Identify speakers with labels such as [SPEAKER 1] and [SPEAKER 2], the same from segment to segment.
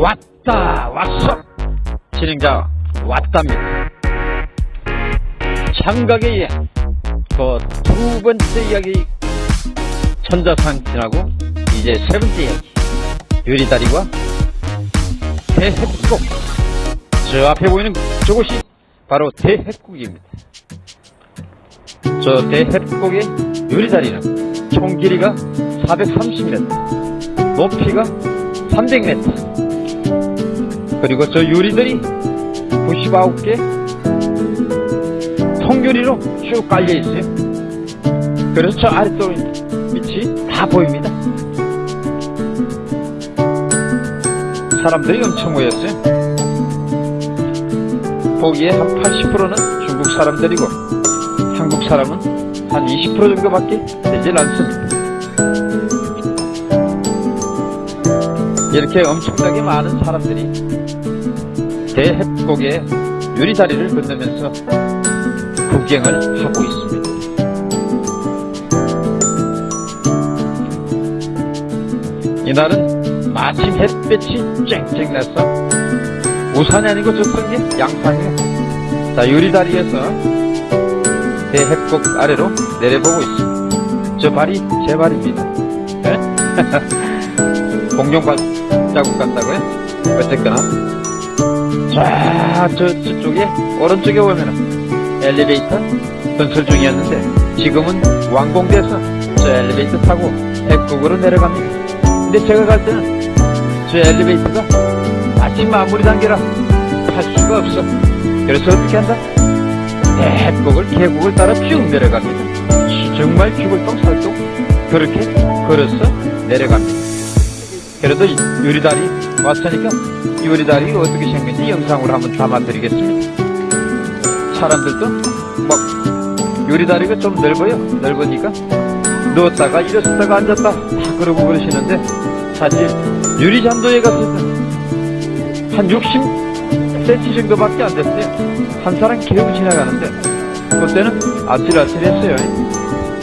[SPEAKER 1] 왔다 왔어. 진행자 왔답니다. 여행 그두 번째 이야기. 천자상 지나고 이제 세 번째 이야기. 유리다리와 대해국. 저 앞에 보이는 저곳이 바로 대해국입니다. 저 대해국의 유리다리는 총 길이가 430m 높이가 300m 그리고 저 유리들이 99개 통유리로 쭉 깔려 있어요. 그래서 저 아래쪽 밑이 다 보입니다. 사람들이 엄청 모였어요. 거기에 한 80%는 중국 사람들이고 한국 사람은 한 20% 정도밖에 되질 않습니다. 이렇게 엄청나게 많은 사람들이 대해곡의 유리다리를 건너면서 구경을 하고 있습니다. 이날은 마침 햇볕이 쨍쨍 나서 우산이 아니고 저쪽에 양산이에요. 자 유리다리에서 대해곡 아래로 내려보고 있습니다. 저 발이 제 발입니다. 네? 공룡 발 자국 같다고요? 어쨌거나 자, 저, 저쪽에, 오른쪽에 보면은 엘리베이터 건설 중이었는데 지금은 완공돼서 저 엘리베이터 타고 해국으로 내려갑니다. 근데 제가 갈 때는 저 엘리베이터가 아직 마무리 단계라 탈 수가 없어. 그래서 어떻게 한다? 해국을, 계곡을 따라 쭉 내려갑니다. 정말 죽을 똥 살똥 그렇게 걸어서 내려갑니다. 그래도 유리다리 왔으니까 유리다리 어떻게 생겼는지 영상으로 한번 담아드리겠습니다. 사람들도 막 유리다리가 좀 넓어요. 넓으니까 누웠다가 일어섰다가 앉았다 다 그러고 그러시는데 사실 유리잔도에 갔을 때 한 60cm 정도밖에 안 됐어요. 한 사람 기르고 지나가는데 그때는 아찔아찔했어요.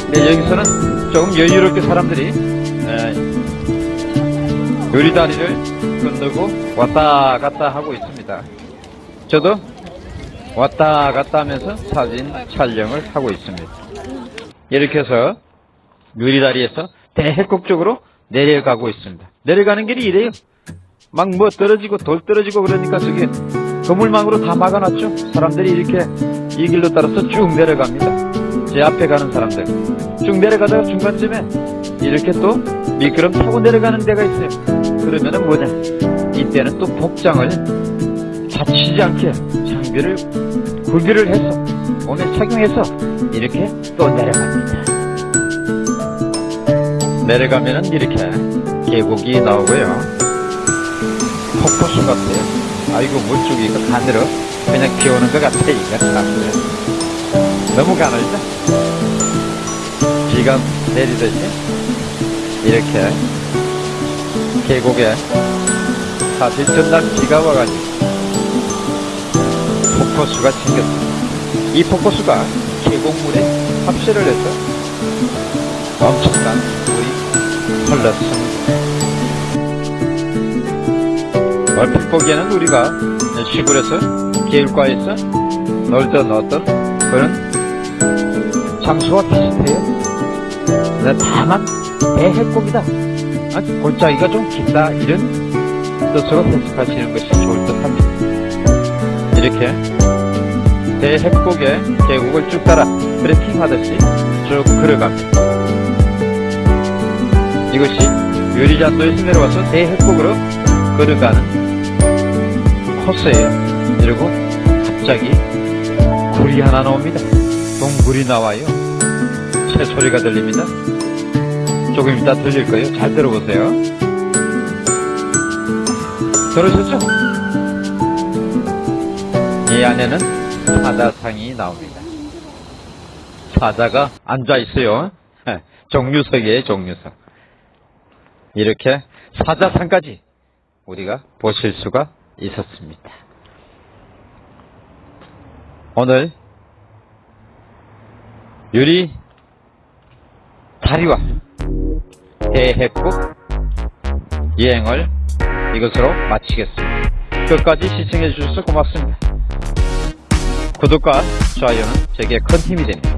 [SPEAKER 1] 근데 여기서는 조금 여유롭게 사람들이 유리다리를 건너고 왔다 갔다 하고 있습니다. 저도 왔다 갔다 하면서 사진 촬영을 하고 있습니다. 이렇게 해서 유리다리에서 대해곡 쪽으로 내려가고 있습니다. 내려가는 길이 이래요. 막 뭐 떨어지고 돌 떨어지고 그러니까 저게 거물망으로 다 막아놨죠. 사람들이 이렇게 이 길로 따라서 쭉 내려갑니다. 제 앞에 가는 사람들 쭉 내려가다가 중간쯤에 이렇게 또 미끄럼 타고 내려가는 데가 있어요. 그러면은 뭐냐? 이때는 또 복장을 다치지 않게 장비를 구비를 해서 몸에 착용해서 이렇게 또 내려갑니다. 내려가면은 이렇게 계곡이 나오고요. 폭포수 같아요. 아이고 물줄기가 가늘어 그냥 비오는 것 같아 이거 참 너무 가늘죠? 비가 내리듯이 이렇게 계곡에 사실 전날 비가 와가지고 폭포수가 생겼습니다. 이 폭포수가 계곡물에 합세를 해서 엄청난 물이 흘렀습니다. 얼핏 보기에는 우리가 시골에서 계율가에서 놀던 어떤 그런 장소와 비슷해요. 다만 대해곡이다. 아, 골짜기가 좀 길다. 이런 뜻으로 해석하시는 것이 좋을 듯 합니다. 이렇게 대해곡의 계곡을 쭉 따라 트레킹 하듯이 쭉 걸어갑니다. 이것이 유리잔도에서 내려와서 대해곡으로 걸어가는 코스예요. 그리고 갑자기 굴이 하나 나옵니다. 동굴이 나와요. 새 소리가 들립니다. 조금 이따 들릴 거예요. 잘 들어보세요. 들으셨죠? 이 안에는 사자상이 나옵니다. 사자가 앉아 있어요. 정류석이에요, 정류석. 이렇게 사자상까지 우리가 보실 수가 있었습니다. 오늘 유리 다리와 대해국 여행을 이것으로 마치겠습니다. 끝까지 시청해 주셔서 고맙습니다. 구독과 좋아요는 제게 큰 힘이 됩니다.